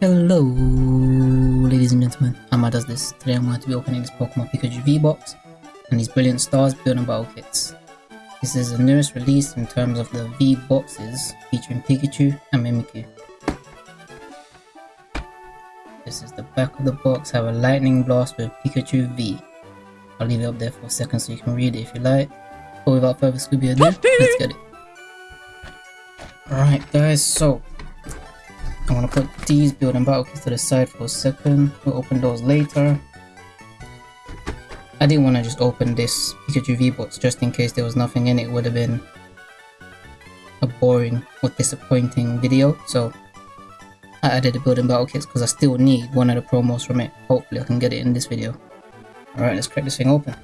Hello, ladies and gentlemen. Amma does this. Today I'm going to be opening this Pokemon Pikachu V-Box and these brilliant stars building battle kits. This is the newest release in terms of the V-Boxes featuring Pikachu and Mimikyu. This is the back of the box, have a lightning blast with Pikachu V. I'll leave it up there for a second so you can read it if you like. But without further Scooby ado, let's get it. Alright guys, so I'm gonna put these building battle kits to the side for a second. We'll open those later. I didn't want to just open this Pikachu V-Box just in case there was nothing in it. it would have been a boring or disappointing video. So I added the building battle kits because I still need one of the promos from it. Hopefully I can get it in this video. Alright, let's crack this thing open.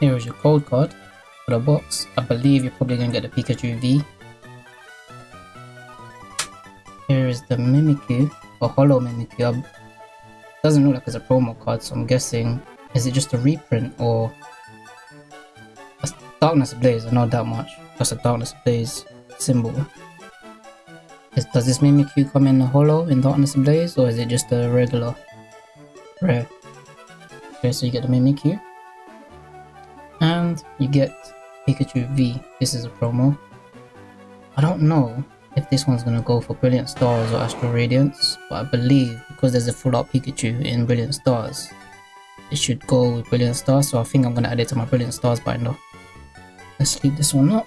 Here is your code card for the box. I believe you're probably going to get the Pikachu V. Here is the Mimikyu, or Holo Mimikyu. Doesn't look like it's a promo card, so I'm guessing, is it just a reprint or... a Darkness Blaze, I know that much. Just a Darkness Blaze symbol. Is, does this Mimikyu come in a Holo in Darkness Blaze, or is it just a regular rare? Okay, so you get the Mimikyu and you get Pikachu V. This is a promo. I don't know if this one's gonna go for Brilliant Stars or Astral Radiance, but I believe because there's a full out Pikachu in Brilliant Stars, it should go with Brilliant Stars, so I think I'm gonna add it to my Brilliant Stars binder. Let's leave this one up.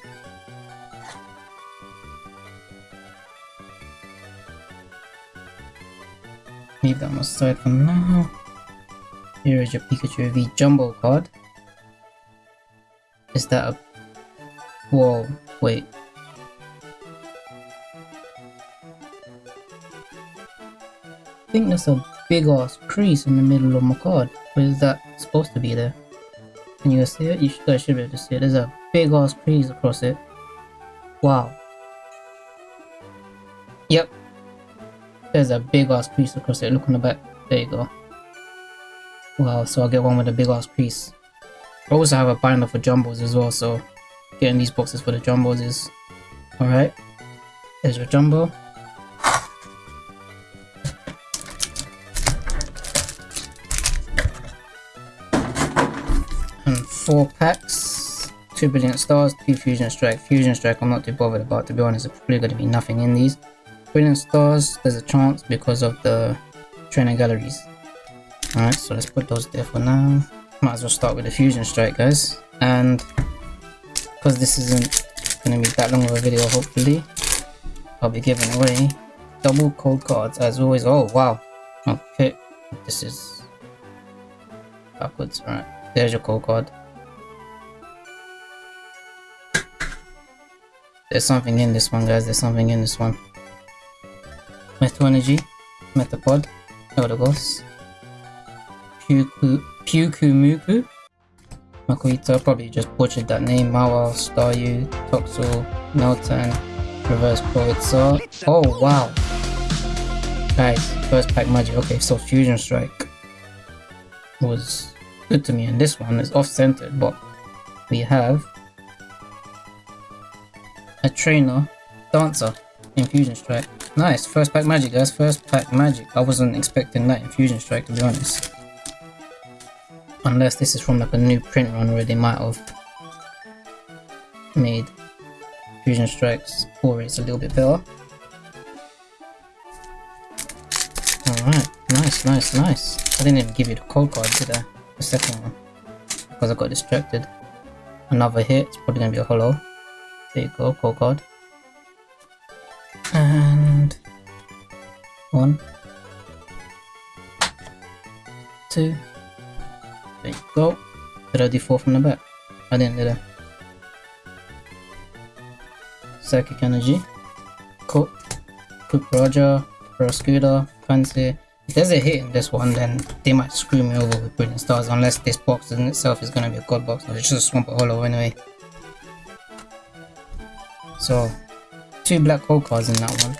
Leave that on the side for now. Here is your Pikachu V Jumbo card. Is that a... Whoa, wait. I think there's a big ass crease in the middle of my card. Where is that supposed to be there? Can you see it? You should, should be able to see it. There's a big ass crease across it. Wow. Yep. There's a big ass crease across it. Look on the back. There you go. Wow, so I'll get one with a big ass crease. I also have a binder for jumbos as well, so getting these boxes for the jumbos is alright. There's your jumbo. And four packs, two brilliant stars, two fusion strike. Fusion strike I'm not too bothered about to be honest, there's probably to be nothing in these. Brilliant stars, there's a chance because of the trainer galleries. Alright, so let's put those there for now might as well start with the fusion strike guys. And because this isn't going to be that long of a video hopefully I'll be giving away double code cards as always. Oh wow. Oh, okay this is backwards. All right. There's your code card. There's something in this one guys. There's something in this one. Metal Energy. Metapod Eldegoss Puku Pyukumuku. Makuhita probably just butchered that name. Mawile, Staryu, Toxel, Meltan, Reverse Pulitzer. Oh wow. Guys, first pack magic. Okay, so Fusion Strike was good to me and this one is off-centered but we have a trainer dancer in Fusion Strike. Nice, first pack magic guys, first pack magic. I wasn't expecting that in Fusion Strike to be honest. Unless this is from like a new print run where they might have made Fusion Strike's core rates a little bit better. Alright, nice, nice, nice. I didn't even give you the code card, did I? The second one. Because I got distracted. Another hit, it's probably gonna be a holo. There you go, code card. And one, two, there you go. Did I do from the back? I didn't, did I? Psychic Energy, Cook, Cook Roger, Pro Scooter, Fancy. If there's a hit in this one, then they might screw me over with Brilliant Stars unless this box in itself is going to be a god box it's just a Swamp Hollow anyway. So, two black hole cards in that one.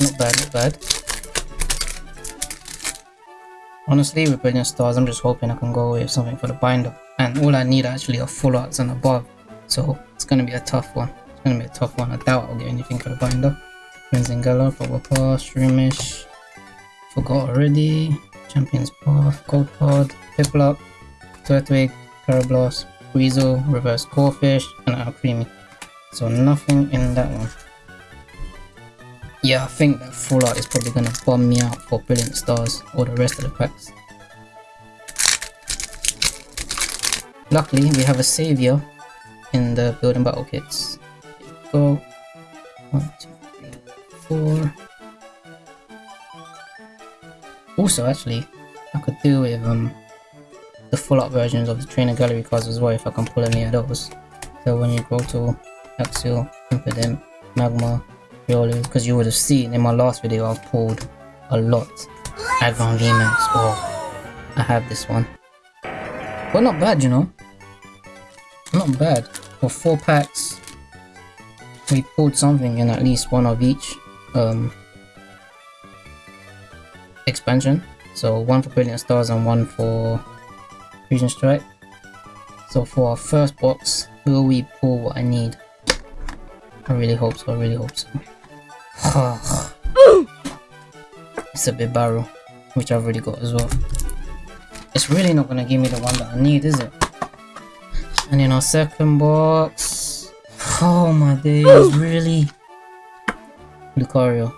Not bad, not bad. Honestly, with Brilliant Stars, I'm just hoping I can go with something for the binder. And all I need actually are full arts and above. So, it's going to be a tough one. It's going to be a tough one. I doubt I'll get anything for the binder. Renzingala, Proper Pass, Shroomish. Forgot already. Champions Path, Gold Pod, Piplup, Turtwig, Karablos, Weasel, Reverse Corphish, and Alcremie. So nothing in that one. Yeah, I think art is probably gonna bomb me out for Brilliant Stars or the rest of the packs. Luckily, we have a savior in the building battle kits. Go. One, two, three, four. Also, actually, I could do with um the full art versions of the trainer gallery cards as well if I can pull any of those. So when you go to Axial, Impidimp, Magma, Because you would have seen in my last video I've pulled a lot. Aggron VMAX, oh, I have this one. But not bad, you know. Not bad. For four packs, we pulled something in at least one of each um, expansion. So one for Brilliant Stars and one for Fusion Strike. So for our first box, will we pull what I need? I really hope so, I really hope so. it's a Bibarel, which I've already got as well. It's really not gonna give me the one that I need, is it? And in our second box... Oh my days, really? Lucario.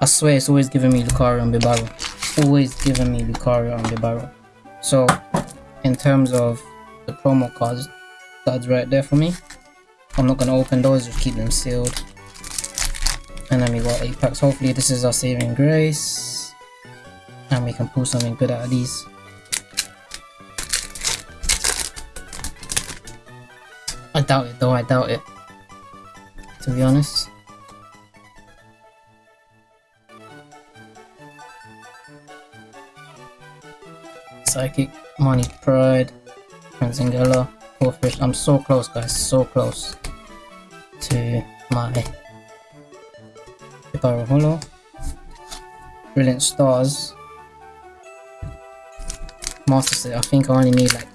I swear it's always giving me Lucario and Bibarel. Always giving me Lucario and Bibarel. So, in terms of the promo cards, that's right there for me. I'm not gonna open those, just keep them sealed. And then we got 8 packs. Hopefully this is our saving grace. And we can pull something good out of these. I doubt it though, I doubt it. To be honest. Psychic, Money Pride, Franzingella, Corphish. I'm so close guys, so close to my Holo. Brilliant Stars. Master Set, I think I only need like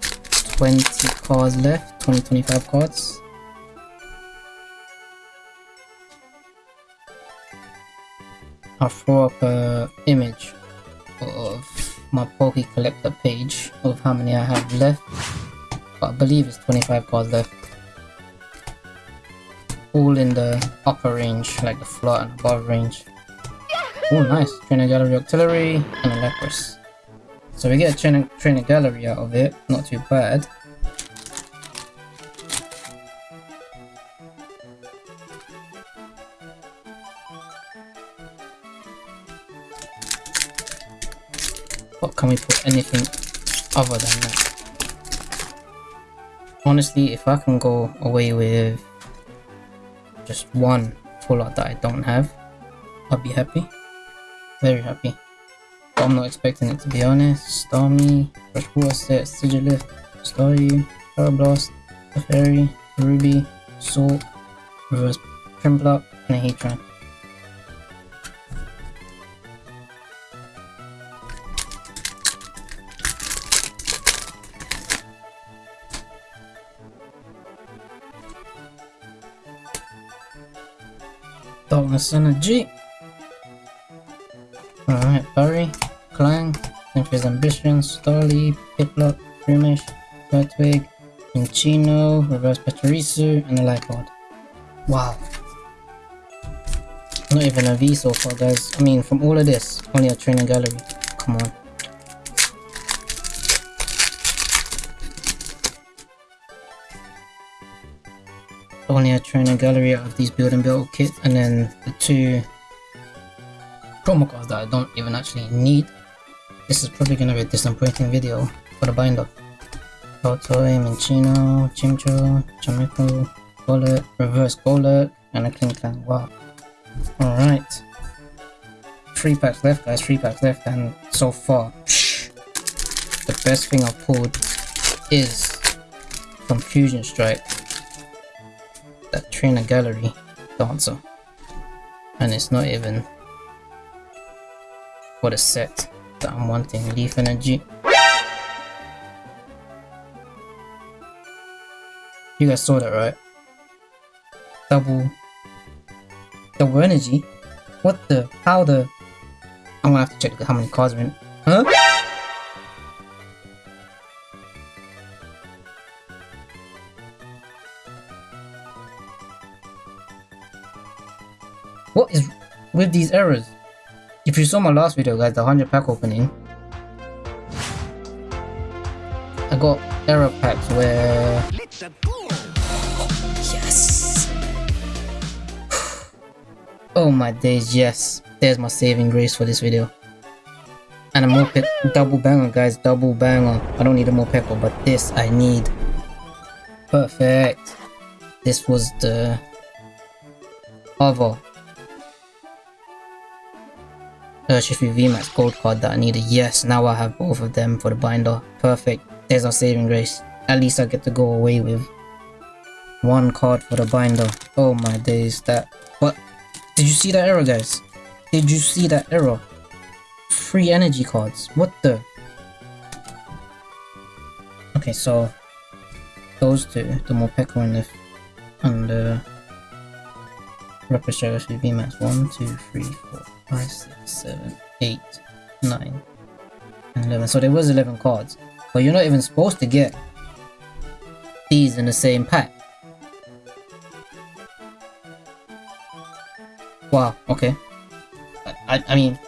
20 cards left, 20 25 cards. I'll throw up a image of my Poke Collector page of how many I have left. But I believe it's 25 cards left. All in the upper range, like the floor and above range. Oh nice, Trainer Gallery Artillery and a Lapras. So we get a trainer Gallery out of it, not too bad. What can we put anything other than that? Honestly, if I can go away with just one full that I don't have, I'll be happy. Very happy. But I'm not expecting it to be honest. Stormy, Starmie, Freshwater Set, Sigilyph, Staryu, Parablast, Fairy, Ruby, Salt, Reverse Prinplup, and a Heatran. Darkness Energy. Alright, Barry, Clang, Cynthia's Ambition, Starly, Piplup, Shroomish, Turtwig, Minccino, Reverse Pachirisu, and a Lifeord. Wow. Not even a V so far, guys. I mean, from all of this, only a trainer gallery. Come on. Only a trainer gallery out of these build and build kits and then the two promo cards that I don't even actually need. This is probably gonna be a disappointing video for the binder. Baltoy, Minccino, Chimecho, Chameko, Golett, Reverse Golett, and a Klinklang. Wow. Alright. Three packs left, guys. Three packs left, and so far, the best thing I've pulled is Confusion Strike. That Trainer Gallery dancer. And it's not even what a set that I'm wanting. Leaf Energy. You guys saw that, right? Double... Double energy? What the? How the... I'm gonna have to check how many cards are in... Huh? What is with these errors? If you saw my last video guys, the 100 pack opening, I got error packs where... Yes! oh my days, yes. There's my saving grace for this video. And a Morpeko, double banger guys, double banger. I don't need a Morpeko, but this I need. Perfect. This was the other Urshifu VMAX gold card that I needed. Yes, now I have both of them for the binder. Perfect. There's our saving grace. At least I get to go away with one card for the binder. Oh my days, that... What? Did you see that error, guys? Did you see that error? Free energy cards. What the? Okay, so... Those two, the Morpeko and the... And the... Rapid Strategy VMAX. 1, 2, 3, 4 five, six, seven, eight, nine, and 11. So there was 11 cards. But you're not even supposed to get these in the same pack. Wow, okay. I, I, mean,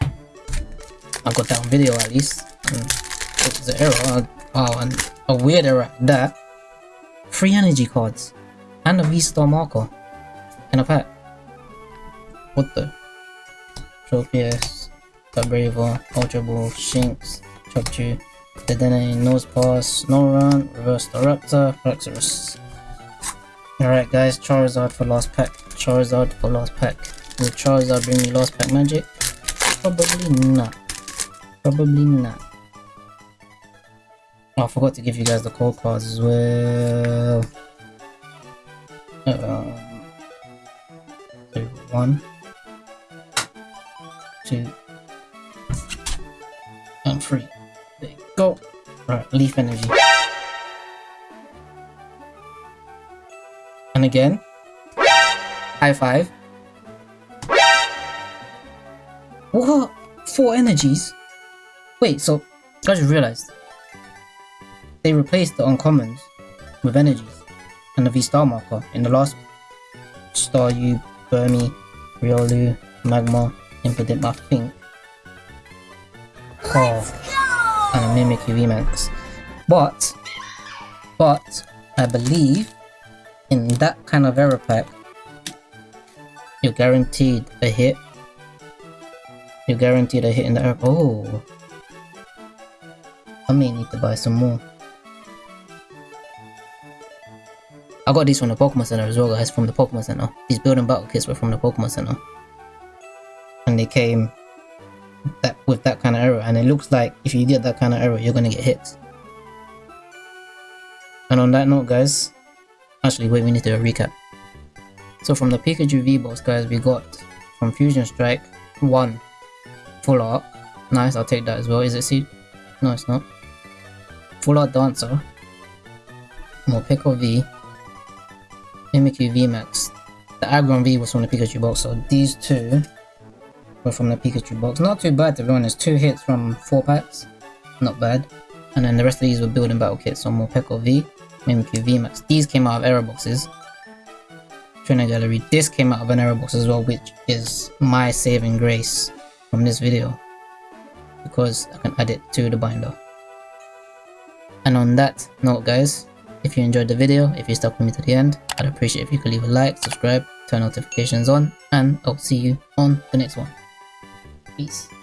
I got that on video at least. Mm. it was an error. Wow, oh, and a weird error that. Free energy cards. And a V-Star marker. In a pack. What the? Tropius, Vibrava, Ultra Ball, Shinx, Chopchu, Dedenne, Nosepass, Snorunt, Reverse Staraptor, Fraxurus. Alright guys, Charizard for last pack. Charizard for last pack. Will Charizard bring me last pack magic? Probably not. Probably not. Oh, I forgot to give you guys the code cards as well. Um, one two, and three. There you go. Right, leaf energy. And again, high five. What? Four energies? Wait, so I just realized they replaced the uncommons with energies and the V-Star marker in the last Staryu, Burmy, Riolu, Magma, Impidimp, I think. Oh, and a Mimikyu VMAX. But, but, I believe in that kind of error pack, you're guaranteed a hit. You're guaranteed a hit in the error. Oh, I may need to buy some more. I got these from the Pokemon Center as well guys, from the Pokemon Center. These building battle kits were from the Pokemon Center. And they came that with that kind of error and it looks like if you get that kind of error you're gonna get hit. And on that note guys actually wait we need to do a recap. So from the Pikachu V-Box guys we got from Fusion Strike 1 full art. Nice I'll take that as well. Is it see no it's not. Full art dancer. Morpeko V Mimikyu VMAX the Aggron V was from the Pikachu box so these two were from the Pikachu box. Not too bad to be honest, two hits from four packs, not bad. And then the rest of these were building battle kits, so Morpeko V, Mimikyu VMAX. These came out of error boxes. Trainer Gallery. This came out of an error box as well, which is my saving grace from this video. Because I can add it to the binder. And on that note guys, if you enjoyed the video, if you stuck with me to the end, I'd appreciate if you could leave a like, subscribe, turn notifications on, and I'll see you on the next one. Peace.